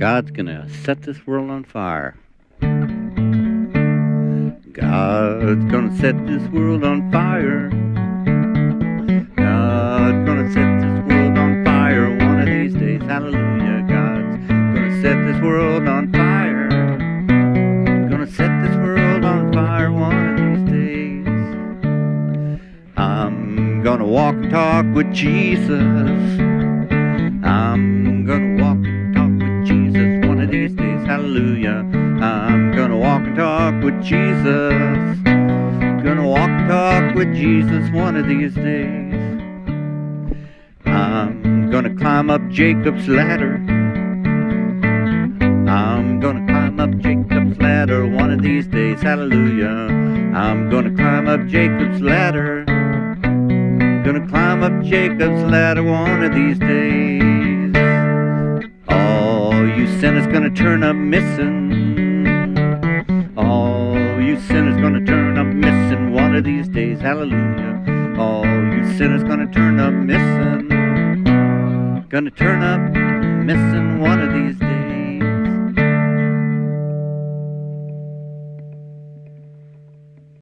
God's gonna set this world on fire. God's gonna set this world on fire. God's gonna set this world on fire one of these days. Hallelujah. God's gonna set this world on fire. Gonna set this world on fire one of these days. I'm gonna walk and talk with Jesus. I'm Hallelujah. I'm gonna walk and talk with Jesus. Gonna walk and talk with Jesus one of these days. I'm gonna climb up Jacob's ladder. I'm gonna climb up Jacob's ladder one of these days. Hallelujah. I'm gonna climb up Jacob's ladder. Gonna climb up Jacob's ladder one of these days. You sinners gonna turn up missing. All you sinners gonna turn up missing one of these days. Hallelujah. All you sinners gonna turn up missing. Gonna turn up missing one of these days.